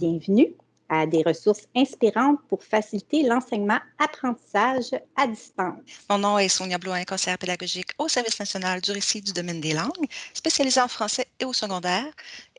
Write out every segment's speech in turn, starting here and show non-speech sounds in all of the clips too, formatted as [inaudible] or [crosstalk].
Bienvenue à des ressources inspirantes pour faciliter l'enseignement-apprentissage à distance. Mon nom est Sonia Blouin, conseillère pédagogique au Service national du récit du domaine des langues, spécialisée en français et au secondaire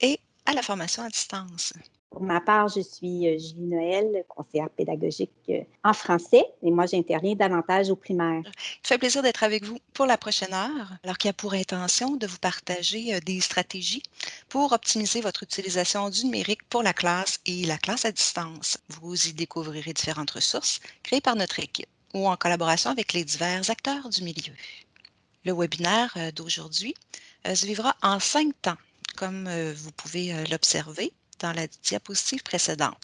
et à la formation à distance. Pour ma part, je suis euh, Julie Noël, conseillère pédagogique euh, en français, et moi, j'interviens davantage au primaire. Fait plaisir d'être avec vous pour la prochaine heure, alors qu'il y a pour intention de vous partager euh, des stratégies pour optimiser votre utilisation du numérique pour la classe et la classe à distance? Vous y découvrirez différentes ressources créées par notre équipe ou en collaboration avec les divers acteurs du milieu. Le webinaire d'aujourd'hui se vivra en cinq temps, comme vous pouvez l'observer dans la diapositive précédente.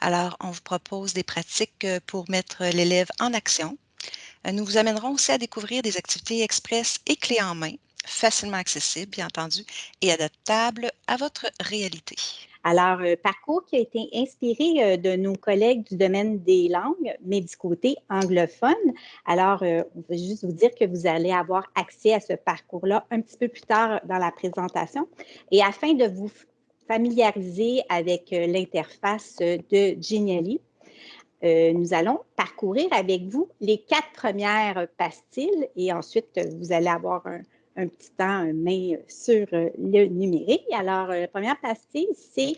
Alors, on vous propose des pratiques euh, pour mettre l'élève en action. Euh, nous vous amènerons aussi à découvrir des activités express et clés en main, facilement accessibles, bien entendu, et adaptables à votre réalité. Alors, un parcours qui a été inspiré euh, de nos collègues du domaine des langues, mais du côté anglophone. Alors, on veut juste vous dire que vous allez avoir accès à ce parcours-là un petit peu plus tard dans la présentation. Et afin de vous familiariser avec euh, l'interface de Genially. Euh, nous allons parcourir avec vous les quatre premières pastilles et ensuite, vous allez avoir un, petit temps main sur euh, le numérique. Alors, la première pastille, c'est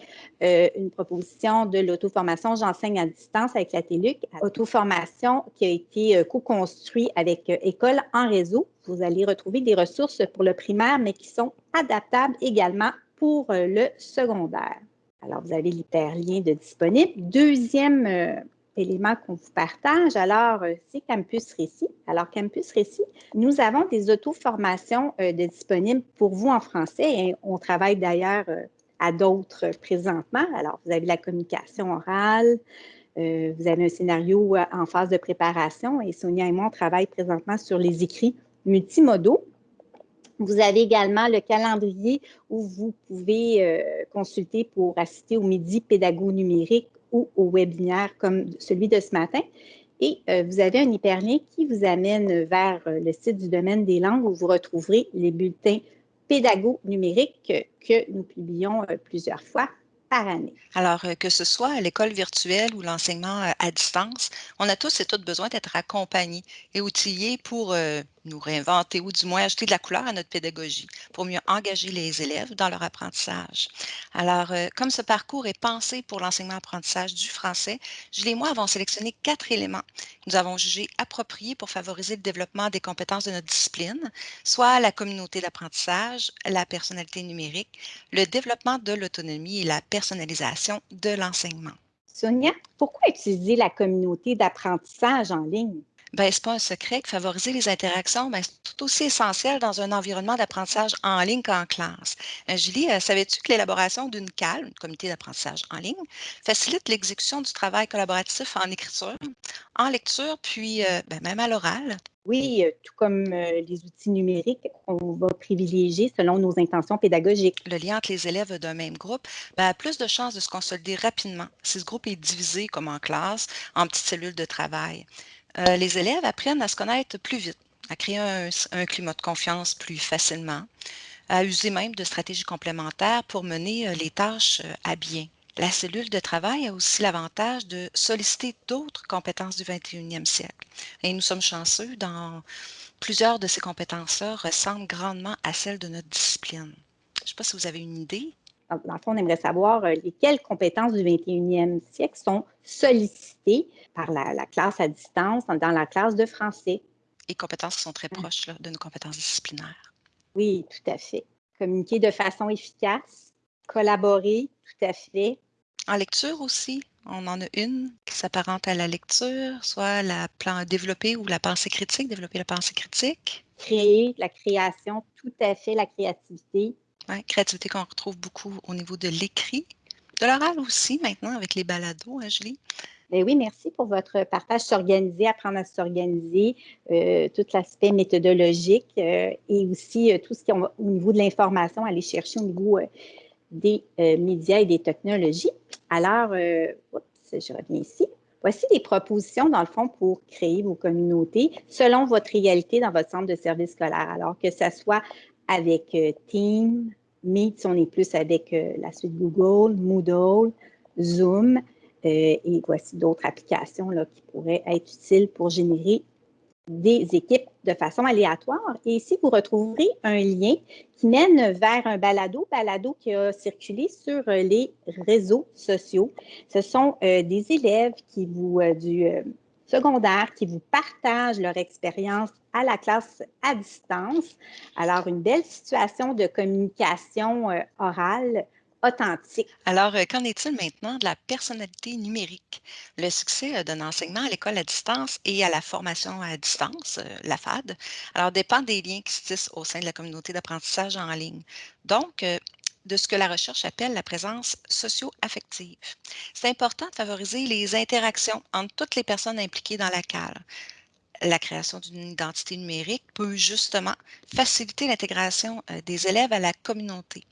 une proposition de l'auto-formation J'enseigne à distance avec la TELUC, auto-formation qui a été co-construite avec École en réseau. Vous allez retrouver des ressources pour le primaire, mais qui sont adaptables également pour euh, le secondaire. Alors, vous avez l'hyperlien de disponible. Deuxième euh, élément qu'on vous partage, alors, euh, c'est Campus Récit. Alors, Campus Récit, nous avons des auto-formations de disponibles pour vous en français et on travaille d'ailleurs à d'autres présentement. Alors, vous avez la communication orale, vous avez un scénario en phase de préparation et Sonia et moi, on travaille présentement sur les écrits multimodaux. Vous avez également le calendrier où vous pouvez euh, consulter pour assister au midi pédago numérique ou au webinaire comme celui de ce matin. Et euh, vous avez un hyperlien qui vous amène vers euh, le site du domaine des langues où vous retrouverez les bulletins pédago numériques que nous publions plusieurs fois par année. Alors, que ce soit à l'école virtuelle ou l'enseignement à distance, on a tous et toutes besoin d'être accompagnés et outillés pour nous réinventer ou du moins ajouter de la couleur à notre pédagogie pour mieux engager les élèves dans leur apprentissage. Alors, euh, comme ce parcours est pensé pour l'enseignement-apprentissage du français, Julie et moi avons sélectionné quatre éléments que nous avons jugés appropriés pour favoriser le développement des compétences de notre discipline, soit la communauté d'apprentissage, la personnalité numérique, le développement de l'autonomie et la personnalisation de l'enseignement. Sonia, pourquoi utiliser la communauté d'apprentissage en ligne? Ben, ce n'est pas un secret que favoriser les interactions, ben, c'est tout aussi essentiel dans un environnement d'apprentissage en ligne qu'en classe. Euh, Julie, euh, savais-tu que l'élaboration d'une CAL, une comité d'apprentissage en ligne, facilite l'exécution du travail collaboratif en écriture, en lecture, puis euh, ben, même à l'oral? Oui, tout comme les outils numériques, on va privilégier selon nos intentions pédagogiques. Le lien entre les élèves d'un même groupe ben, a plus de chances de se consolider rapidement si ce groupe est divisé, comme en classe, en petites cellules de travail. Euh, les élèves apprennent à se connaître plus vite, à créer un, climat de confiance plus facilement, à user même de stratégies complémentaires pour mener euh, les tâches euh, à bien. La cellule de travail a aussi l'avantage de solliciter d'autres compétences du 21e siècle. Et nous sommes chanceux dans plusieurs de ces compétences-là ressemblent grandement à celles de notre discipline. Je ne sais pas si vous avez une idée. Dans le fond, on aimerait savoir lesquelles compétences du 21e siècle sont sollicitées par la, classe à distance dans la classe de français. Et compétences qui sont très proches de nos compétences disciplinaires. Oui, tout à fait. Communiquer de façon efficace, collaborer, tout à fait. En lecture aussi, on en a une qui s'apparente à la lecture, soit la plan développer ou la pensée critique, développer la pensée critique. Créer, la création, tout à fait, la créativité. Créativité qu'on retrouve beaucoup au niveau de l'écrit, de l'oral aussi maintenant avec les balados, hein, Julie? Ben oui, merci pour votre partage. S'organiser, apprendre à s'organiser, euh, tout l'aspect méthodologique euh, et aussi euh, tout ce qui est au niveau de l'information, aller chercher au niveau des médias et des technologies. Alors, je reviens ici. Voici des propositions, dans le fond, pour créer vos communautés selon votre réalité dans votre centre de service scolaire. Alors, que ce soit avec Team, Meet, si on est plus avec la suite Google, Moodle, Zoom, et voici d'autres applications là, qui pourraient être utiles pour générer des équipes de façon aléatoire. Et ici, vous retrouverez un lien qui mène vers un balado, balado qui a circulé sur les réseaux sociaux. Ce sont euh, des élèves qui vous, euh, du euh, secondaire qui vous partagent leur expérience à la classe à distance. Alors, une belle situation de communication orale authentique. Alors, euh, qu'en est-il maintenant de la personnalité numérique? Le succès euh, d'un enseignement à l'école à distance et à la formation à distance, euh, la FAD, alors dépend des liens qui se tissent au sein de la communauté d'apprentissage en ligne. Donc, de ce que la recherche appelle la présence socio-affective. C'est important de favoriser les interactions entre toutes les personnes impliquées dans la CAL. La création d'une identité numérique peut justement faciliter l'intégration des élèves à la communauté.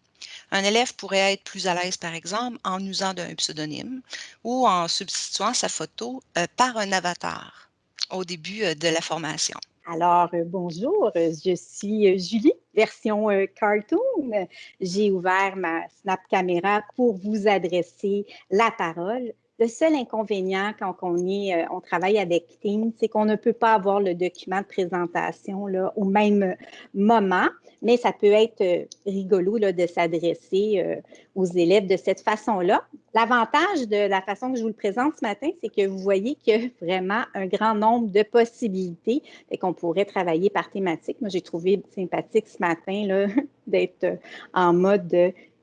Un élève pourrait être plus à l'aise, par exemple, en usant d'un pseudonyme ou en substituant sa photo euh, par un avatar au début euh, de la formation. Alors, euh, bonjour, je suis Julie, version cartoon. J'ai ouvert ma Snap Camera pour vous adresser la parole. Le seul inconvénient quand on, est, on travaille avec Teams, c'est qu'on ne peut pas avoir le document de présentation au même moment mais ça peut être euh, rigolo de s'adresser euh, aux élèves de cette façon-là. L'avantage de la façon que je vous le présente ce matin, c'est que vous voyez qu'il y a [laughs] vraiment un grand nombre de possibilités et qu'on pourrait travailler par thématique. Moi, j'ai trouvé sympathique ce matin [laughs] d'être euh, en mode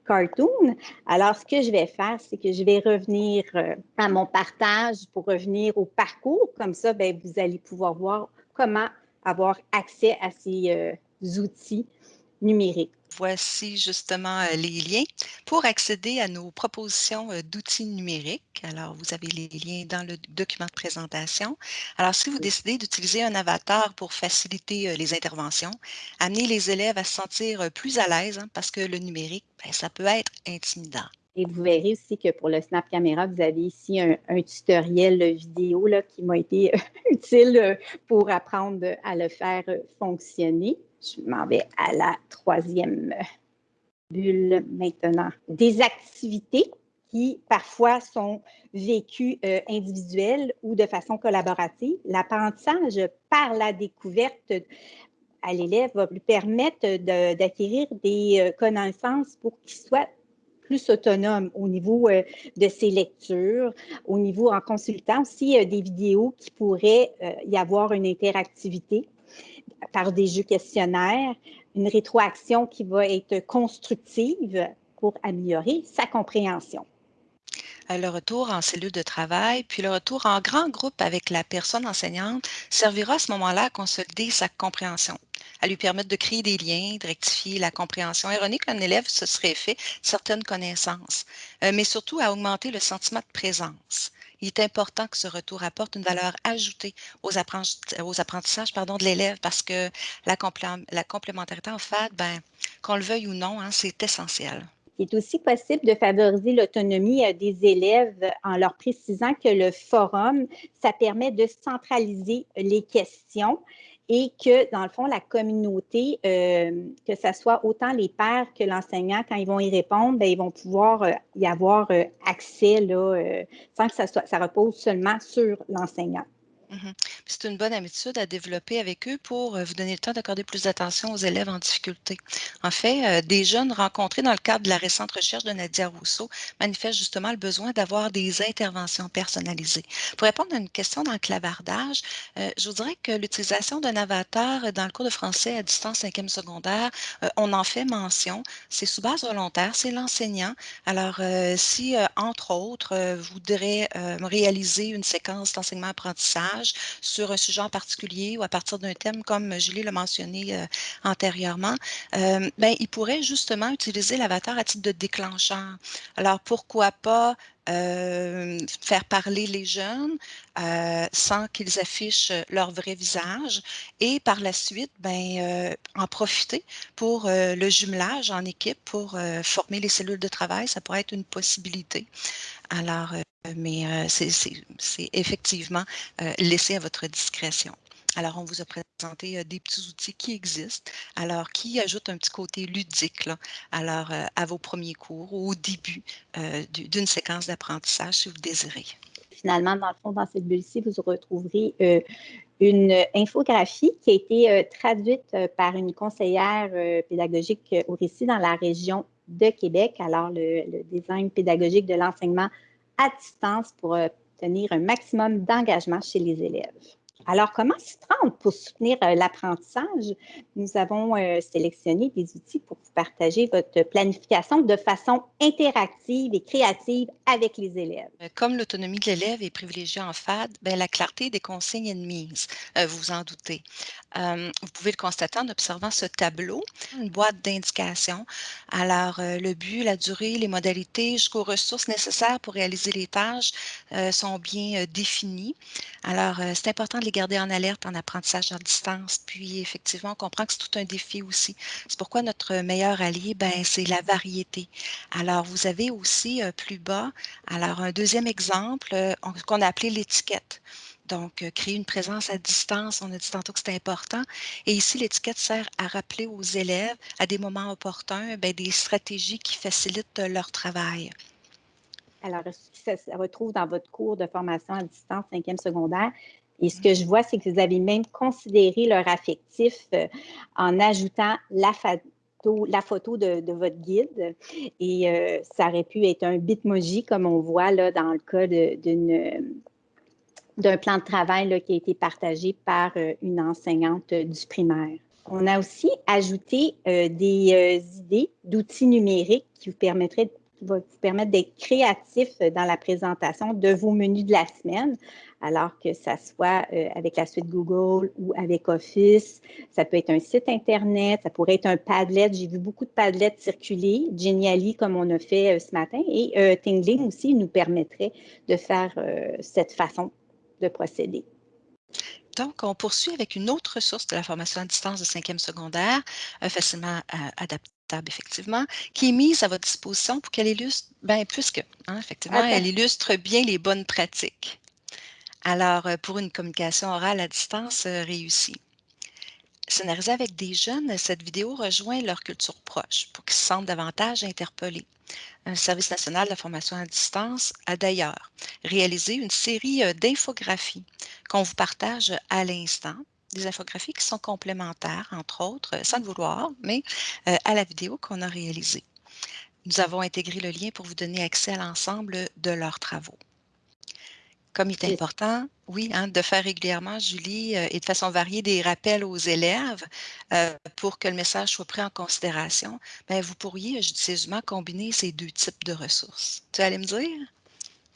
cartoon. Alors, ce que je vais faire, c'est que je vais revenir à mon partage pour revenir au parcours. Comme ça, bien, vous allez pouvoir voir comment avoir accès à ces outils numérique. Voici justement euh, les liens pour accéder à nos propositions euh, d'outils numériques. Alors, vous avez les liens dans le document de présentation. Alors, si vous décidez d'utiliser un avatar pour faciliter euh, les interventions, amener les élèves à se sentir plus à l'aise hein, parce que le numérique, ben, ça peut être intimidant. Et vous verrez aussi que pour le Snap Camera, vous avez ici un, tutoriel vidéo là, qui m'a été [laughs] utile pour apprendre à le faire fonctionner. Je m'en vais à la troisième bulle maintenant. Des activités qui parfois sont vécues euh, individuelles ou de façon collaborative. L'apprentissage par la découverte à l'élève va lui permettre d'acquérir des euh, connaissances pour qu'il soit plus autonome au niveau euh, de ses lectures, au niveau en consultant aussi des vidéos qui pourraient y avoir une interactivité par des jeux questionnaires, une rétroaction qui va être constructive pour améliorer sa compréhension. Euh, le retour en cellule de travail, puis le retour en grand groupe avec la personne enseignante servira à ce moment-là à consolider sa compréhension, à lui permettre de créer des liens, de rectifier la compréhension erronée qu'un élève se serait fait certaines connaissances, euh, mais surtout à augmenter le sentiment de présence il est important que ce retour apporte une valeur ajoutée aux, apprentissages de l'élève parce que la, complémentarité en fait, ben, qu'on le veuille ou non, hein, c'est essentiel. Il est aussi possible de favoriser l'autonomie euh, des élèves en leur précisant que le forum, ça permet de centraliser les questions et que, dans le fond, la communauté, euh, que ce soit autant les pères que l'enseignant, quand ils vont y répondre, bien, ils vont pouvoir euh, y avoir euh, accès sans que ça repose seulement sur l'enseignant. Mmh c'est une bonne habitude à développer avec eux pour euh, vous donner le temps d'accorder plus d'attention aux élèves en difficulté. En fait, euh, des jeunes rencontrés dans le cadre de la récente recherche de Nadia Rousseau manifestent justement le besoin d'avoir des interventions personnalisées. Pour répondre à une question dans le clavardage, euh, je vous dirais que l'utilisation d'un avatar dans le cours de français à distance 5e secondaire, on en fait mention. C'est sous base volontaire, c'est l'enseignant. Alors, si, entre autres, vous voudrez réaliser une séquence d'enseignement-apprentissage, sur un sujet en particulier ou à partir d'un thème, comme Julie l'a mentionné euh, antérieurement, euh, ben, il pourrait justement utiliser l'avatar à titre de déclencheur. Alors, pourquoi pas euh, faire parler les jeunes sans qu'ils affichent leur vrai visage et par la suite, ben, en profiter pour le jumelage en équipe pour former les cellules de travail. Ça pourrait être une possibilité. Alors, mais c'est effectivement laissé à votre discrétion. Alors, on vous a présenté des petits outils qui existent, alors qui ajoutent un petit côté ludique alors, à vos premiers cours ou au début d'une séquence d'apprentissage si vous désirez. Finalement, dans le fond, dans cette bulle-ci, vous retrouverez une infographie qui a été traduite par une conseillère pédagogique au récit dans la région de Québec. Alors, le design pédagogique de l'enseignement à distance pour obtenir un maximum d'engagement chez les élèves. Alors, comment s'y prendre pour soutenir euh, l'apprentissage? Nous avons euh, sélectionné des outils pour partager votre planification de façon interactive et créative avec les élèves. Euh, comme l'autonomie de l'élève est privilégiée en FAD, bien, la clarté des consignes est mise, vous vous en doutez. vous pouvez le constater en observant ce tableau, une boîte d'indications. Alors, le but, la durée, les modalités jusqu'aux ressources nécessaires pour réaliser les tâches sont bien définis. Alors, c'est important de les garder en alerte en apprentissage à distance. Puis, effectivement, on comprend que c'est tout un défi aussi. C'est pourquoi notre meilleur allié, ben, c'est la variété. Alors, vous avez aussi euh, plus bas, alors un deuxième exemple euh, qu'on a appelé l'étiquette. Donc, euh, créer une présence à distance, on a dit tantôt que c'était important. Et ici, l'étiquette sert à rappeler aux élèves, à des moments opportuns, ben, des stratégies qui facilitent leur travail. Alors, ça se retrouve dans votre cours de formation à distance, cinquième secondaire? Et ce que je vois, c'est que vous avez même considéré leur affectif euh, en ajoutant la, photo de, votre guide. Et euh, ça aurait pu être un bitmoji, comme on voit dans le cas d'un plan de travail qui a été partagé par euh, une enseignante du primaire. On a aussi ajouté des idées d'outils numériques qui vous permettraient va vous permettre d'être créatif dans la présentation de vos menus de la semaine, alors que ça soit euh, avec la suite Google ou avec Office. Ça peut être un site Internet, ça pourrait être un Padlet. J'ai vu beaucoup de Padlets circuler, Genially comme on a fait euh, ce matin, et euh, Tingling aussi nous permettrait de faire cette façon de procéder. Donc, on poursuit avec une autre ressource de la formation à distance de cinquième secondaire, facilement adaptée effectivement, qui est mise à votre disposition pour qu'elle illustre, bien, plus que, hein, effectivement, elle illustre bien les bonnes pratiques. Alors, euh, pour une communication orale à distance euh, réussie. Scénarisée avec des jeunes, cette vidéo rejoint leur culture proche pour qu'ils se sentent davantage interpellés. Un service national de la formation à distance a d'ailleurs réalisé une série euh, d'infographies qu'on vous partage à l'instant des infographies qui sont complémentaires, entre autres, sans le vouloir, mais euh, à la vidéo qu'on a réalisée. Nous avons intégré le lien pour vous donner accès à l'ensemble de leurs travaux. Comme il est important, oui, hein, de faire régulièrement, Julie, euh, et de façon variée, des rappels aux élèves euh, pour que le message soit pris en considération, bien, vous pourriez judicieusement combiner ces deux types de ressources. Tu allais me dire?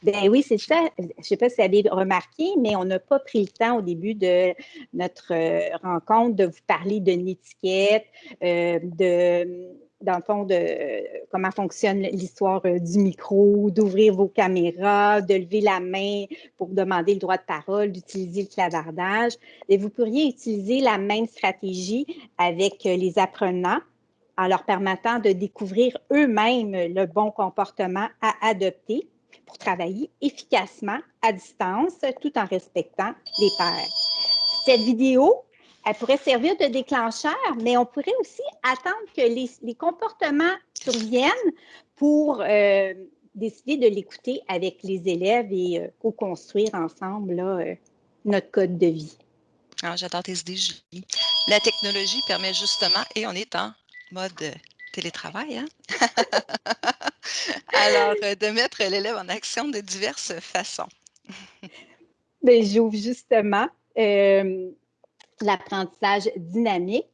Ben oui, c'est ça. Je ne sais pas si vous avez remarqué, mais on n'a pas pris le temps au début de notre euh, rencontre de vous parler d'une étiquette, euh, de, dans le fond, de comment fonctionne l'histoire euh, du micro, d'ouvrir vos caméras, de lever la main pour demander le droit de parole, d'utiliser le clavardage. Et vous pourriez utiliser la même stratégie avec les apprenants en leur permettant de découvrir eux-mêmes le bon comportement à adopter pour travailler efficacement à distance tout en respectant les pairs. Cette vidéo, elle pourrait servir de déclencheur, mais on pourrait aussi attendre que les, comportements surviennent pour euh, décider de l'écouter avec les élèves et euh, co-construire ensemble euh, notre code de vie. Ah, j'adore tes idées, Julie. La technologie permet justement, et on est en mode télétravail, hein? [laughs] Alors, euh, de mettre l'élève en action de diverses façons. Bien, j'ouvre justement euh, l'apprentissage dynamique.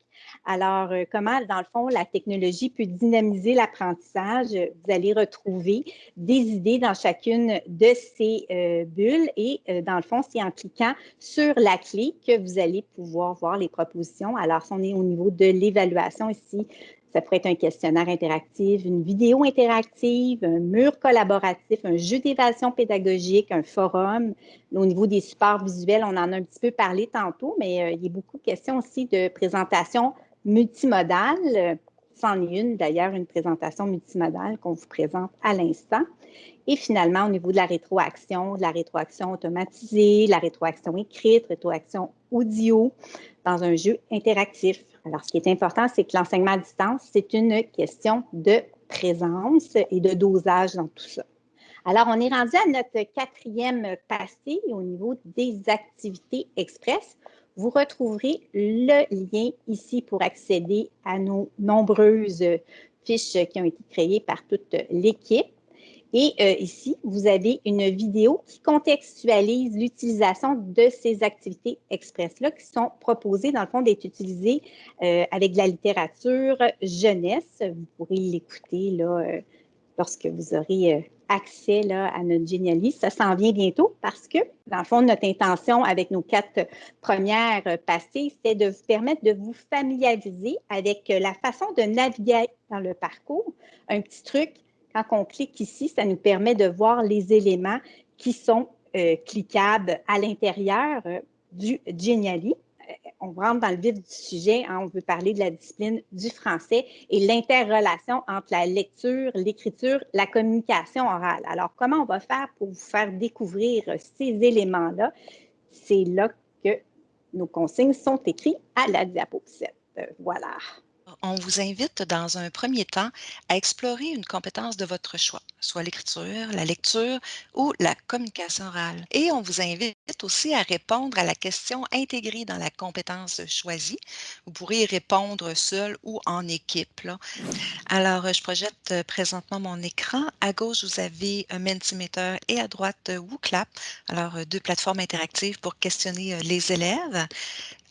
Alors, euh, comment, dans le fond, la technologie peut dynamiser l'apprentissage? Vous allez retrouver des idées dans chacune de ces bulles et, dans le fond, c'est en cliquant sur la clé que vous allez pouvoir voir les propositions. Alors, si on est au niveau de l'évaluation ici, ça pourrait être un questionnaire interactif, une vidéo interactive, un mur collaboratif, un jeu d'évaluation pédagogique, un forum. Au niveau des supports visuels, on en a un petit peu parlé tantôt, mais euh, il y a beaucoup de questions aussi de présentation multimodale. C'en est une, d'ailleurs, une présentation multimodale qu'on vous présente à l'instant. Et finalement, au niveau de la rétroaction, de la rétroaction automatisée, la rétroaction écrite, rétroaction audio, dans un jeu interactif. Alors, ce qui est important, c'est que l'enseignement à distance, c'est une question de présence et de dosage dans tout ça. Alors, on est rendu à notre quatrième passé au niveau des activités express. Vous retrouverez le lien ici pour accéder à nos nombreuses fiches qui ont été créées par toute l'équipe. Et euh, ici, vous avez une vidéo qui contextualise l'utilisation de ces activités express-là qui sont proposées, dans le fond, d'être utilisées euh, avec de la littérature jeunesse. Vous pourrez l'écouter là, euh, lorsque vous aurez accès à notre génialiste. Ça s'en vient bientôt parce que, dans le fond, notre intention avec nos quatre premières passées, c'est de vous permettre de vous familiariser avec la façon de naviguer dans le parcours. Un petit truc, quand on clique ici, ça nous permet de voir les éléments qui sont euh, cliquables à l'intérieur euh, du Geniali. On rentre dans le vif du sujet, hein, on veut parler de la discipline du français et l'interrelation entre la lecture, l'écriture, la communication orale. Alors, comment on va faire pour vous faire découvrir ces éléments-là? C'est là que nos consignes sont écrites à la diapositive. Voilà on vous invite dans un premier temps à explorer une compétence de votre choix, soit l'écriture, la lecture ou la communication orale. Et on vous invite aussi à répondre à la question intégrée dans la compétence choisie. Vous pourrez y répondre seul ou en équipe. Alors, je projette euh, présentement mon écran. À gauche, vous avez un Mentimeter et à droite, WooClap. Alors, euh, deux plateformes interactives pour questionner euh, les élèves.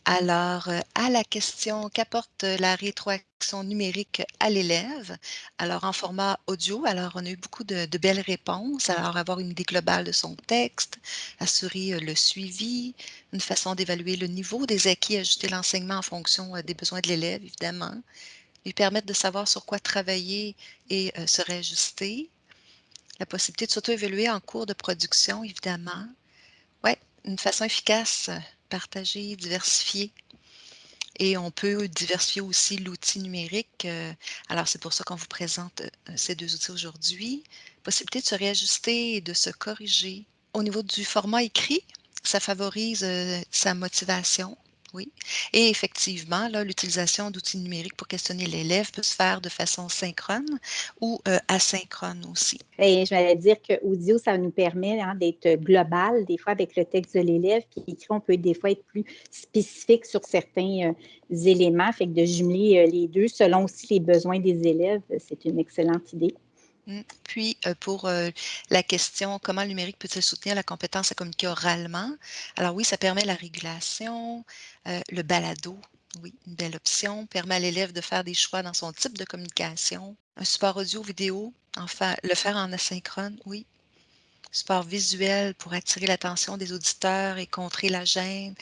Alors, euh, à la question qu'apporte la rétroaction numérique à l'élève? Alors, en format audio, alors on a eu beaucoup de, belles réponses. Alors, avoir une idée globale de son texte, assurer euh, le suivi, une façon d'évaluer le niveau des acquis, ajuster l'enseignement en fonction euh, des besoins de l'élève, évidemment, lui permettre de savoir sur quoi travailler et se réajuster, la possibilité de s'auto-évaluer en cours de production, évidemment. Oui, une façon efficace partager, diversifier. Et on peut diversifier aussi l'outil numérique. Euh, alors, c'est pour ça qu'on vous présente euh, ces deux outils aujourd'hui. Possibilité de se réajuster et de se corriger. Au niveau du format écrit, ça favorise euh, sa motivation, oui. Et effectivement, l'utilisation d'outils numériques pour questionner l'élève peut se faire de façon synchrone ou euh, asynchrone aussi. Et je vais dire que audio, ça nous permet hein, d'être global. Des fois, avec le texte de l'élève qui écrit, on peut des fois être plus spécifique sur certains euh, éléments. Fait que de jumeler euh, les deux selon aussi les besoins des élèves, c'est une excellente idée. Mmh. Puis, euh, pour euh, la question comment le numérique peut-il soutenir la compétence à communiquer oralement? Alors oui, ça permet la régulation, euh, le balado, oui, une belle option, permet à l'élève de faire des choix dans son type de communication. Un support audio, vidéo, enfin, le faire en asynchrone, oui. Support visuel pour attirer l'attention des auditeurs et contrer la gêne.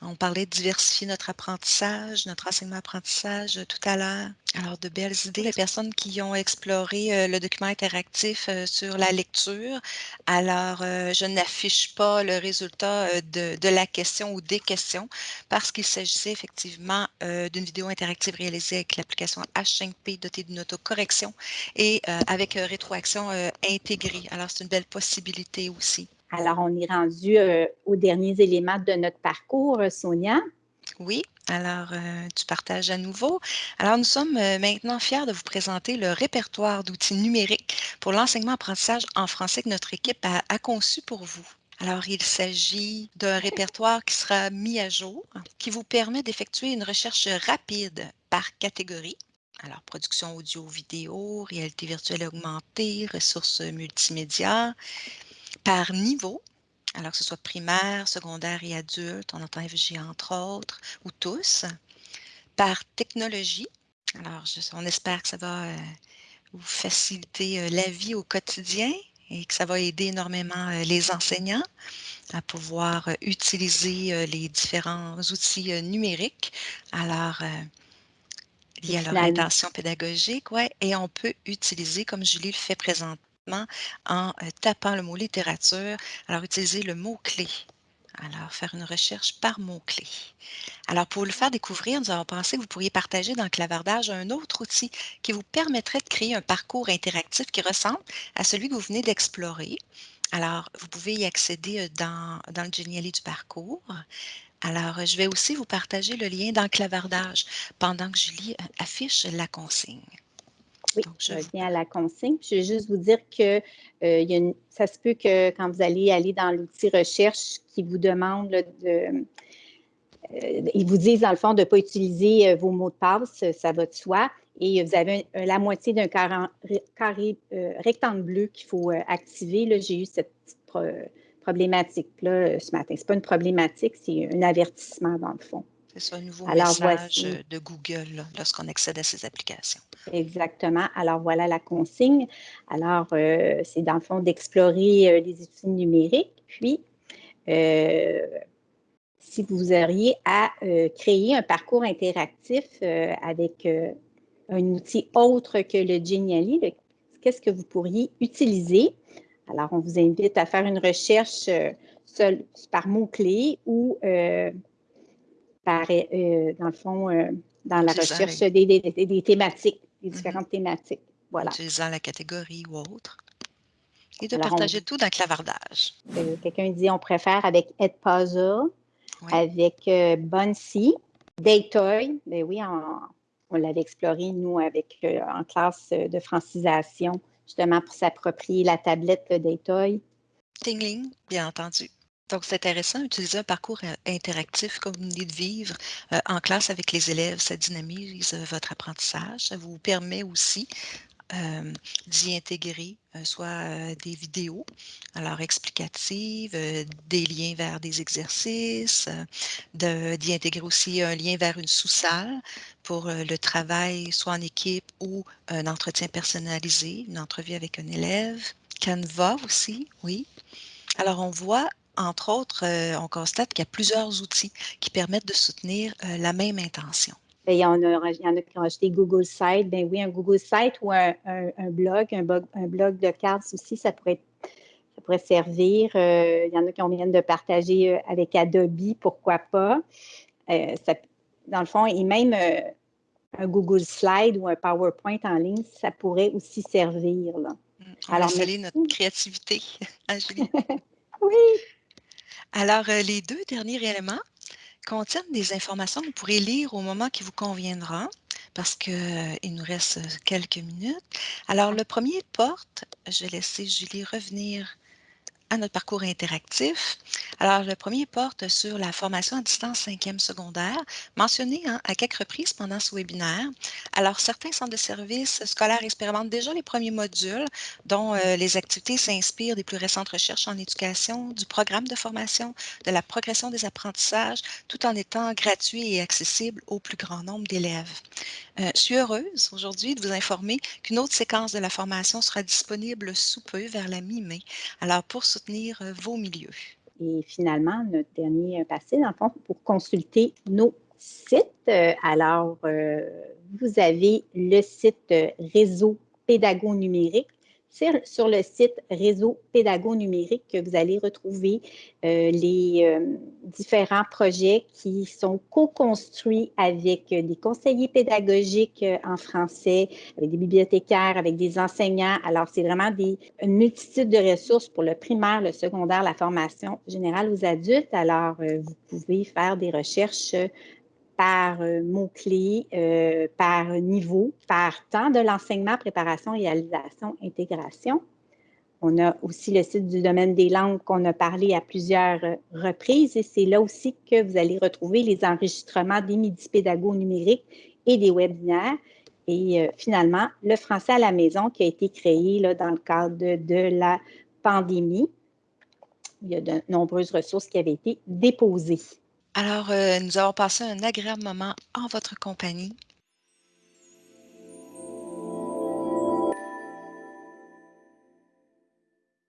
On parlait de diversifier notre apprentissage, notre enseignement-apprentissage euh, tout à l'heure. Alors, de belles idées. Les personnes qui ont exploré euh, le document interactif euh, sur la lecture, alors je n'affiche pas le résultat de, la question ou des questions parce qu'il s'agissait effectivement d'une vidéo interactive réalisée avec l'application H5P dotée d'une autocorrection et avec rétroaction intégrée. Alors, c'est une belle possibilité aussi. Alors, on est rendu euh, aux derniers éléments de notre parcours, euh, Sonia. Oui, alors euh, tu partages à nouveau. Alors, nous sommes maintenant fiers de vous présenter le répertoire d'outils numériques pour l'enseignement-apprentissage en français que notre équipe a, conçu pour vous. Alors, il s'agit d'un répertoire qui sera mis à jour, qui vous permet d'effectuer une recherche rapide par catégorie. Alors, production audio-vidéo, réalité virtuelle augmentée, ressources multimédia, par niveau, alors que ce soit primaire, secondaire et adulte, on entend FG entre autres, ou tous, par technologie. Alors, on espère que ça va euh, vous faciliter euh, la vie au quotidien et que ça va aider énormément euh, les enseignants à pouvoir utiliser les différents outils numériques. Alors, il y a leur intention pédagogique, ouais, et on peut utiliser, comme Julie le fait en euh, tapant le mot littérature. Alors, utilisez le mot-clé. Alors, faire une recherche par mots-clés. Alors, pour le faire découvrir, nous avons pensé que vous pourriez partager dans Clavardage un autre outil qui vous permettrait de créer un parcours interactif qui ressemble à celui que vous venez d'explorer. Alors, vous pouvez y accéder euh, dans, dans le Geniali du parcours. Alors, euh, je vais aussi vous partager le lien dans Clavardage pendant que Julie affiche la consigne. Oui, je viens à la consigne. Je vais juste vous dire que euh, ça se peut que quand vous allez aller dans l'outil recherche qui vous demande de. Euh, ils vous disent, dans le fond, de ne pas utiliser euh, vos mots de passe, ça va de soi. Et vous avez la moitié d'un carré, rectangle bleu qu'il faut activer. J'ai eu cette petite problématique-là ce matin. Ce n'est pas une problématique, c'est un avertissement dans le fond. C'est un nouveau message de Google lorsqu'on accède à ces applications. Exactement. Alors, voilà la consigne. Alors, euh, c'est dans le fond d'explorer euh, les outils numériques. Puis, euh, si vous auriez à créer un parcours interactif avec un outil autre que le Genially, qu'est-ce que vous pourriez utiliser? Alors, on vous invite à faire une recherche seul, par mots-clés ou euh, dans le fond, euh, dans la recherche des, thématiques, des mm-hmm. différentes thématiques. Voilà. Utilisant la catégorie ou autre. Et de partager tout dans clavardage. Euh, quelqu'un dit on préfère avec Edpuzzle, avec Bunsy, Daytoy. Ben oui, on, l'avait exploré, nous, avec en classe de francisation, justement pour s'approprier la tablette Daytoy. Tingling, bien entendu. Donc, c'est intéressant d'utiliser un parcours euh, interactif comme vous venez de vivre euh, en classe avec les élèves. Ça dynamise euh, votre apprentissage. Ça vous permet aussi d'y intégrer soit des vidéos, alors explicatives, des liens vers des exercices, d'y intégrer aussi un lien vers une sous-salle pour le travail, soit en équipe ou un entretien personnalisé, une entrevue avec un élève. Canva aussi, oui. Alors, on voit entre autres, euh, on constate qu'il y a plusieurs outils qui permettent de soutenir euh, la même intention. Ben, il y, en a, il y en a qui ont acheté Google Site. Ben oui, un Google Site ou un, blog, un blog, de cartes aussi, ça pourrait, ça pourrait servir. Euh, il y en a qui ont viennent de partager avec Adobe, pourquoi pas. dans le fond, et même un Google Slide ou un PowerPoint en ligne, ça pourrait aussi servir. Là. Mmh. Alors, notre créativité, [laughs] Julie. [laughs] oui. Alors, euh, les deux derniers éléments contiennent des informations que vous pourrez lire au moment qui vous conviendra parce qu'il euh, nous reste quelques minutes. Alors, le premier porte, je vais laisser Julie revenir à notre parcours interactif. Alors, le premier porte sur la formation à distance cinquième secondaire, mentionnée hein, à quelques reprises pendant ce webinaire. Alors, certains centres de services scolaires expérimentent déjà les premiers modules, dont euh, les activités s'inspirent des plus récentes recherches en éducation, du programme de formation, de la progression des apprentissages, tout en étant gratuit et accessible au plus grand nombre d'élèves. Euh, je suis heureuse aujourd'hui de vous informer qu'une autre séquence de la formation sera disponible sous peu, vers la mi-mai. Alors, pour euh, vos milieux. Et finalement, notre dernier passé, dans le fond, pour consulter nos sites. Euh, alors, vous avez le site Réseau Pédago Numérique sur le site Réseau Pédago Numérique que vous allez retrouver euh, les euh, différents projets qui sont co-construits avec des conseillers pédagogiques euh, en français, avec des bibliothécaires, avec des enseignants. Alors, c'est vraiment des, une multitude de ressources pour le primaire, le secondaire, la formation générale aux adultes. Alors, vous pouvez faire des recherches par euh, mots-clés, euh, par niveau, par temps de l'enseignement, préparation, réalisation, intégration. On a aussi le site du domaine des langues qu'on a parlé à plusieurs euh, reprises et c'est là aussi que vous allez retrouver les enregistrements des midi pédagogues numériques et des webinaires. Et finalement, le français à la maison qui a été créé dans le cadre de la pandémie. Il y a de nombreuses ressources qui avaient été déposées. Alors, euh, nous avons passé un agréable moment en votre compagnie.